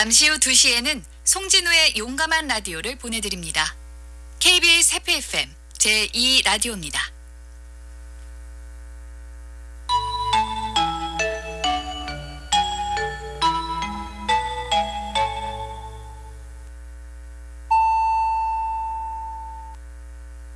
잠시 후 2시에는 송진우의 용감한 라디오를 보내드립니다. KBS 해피 FM 제2 라디오입니다.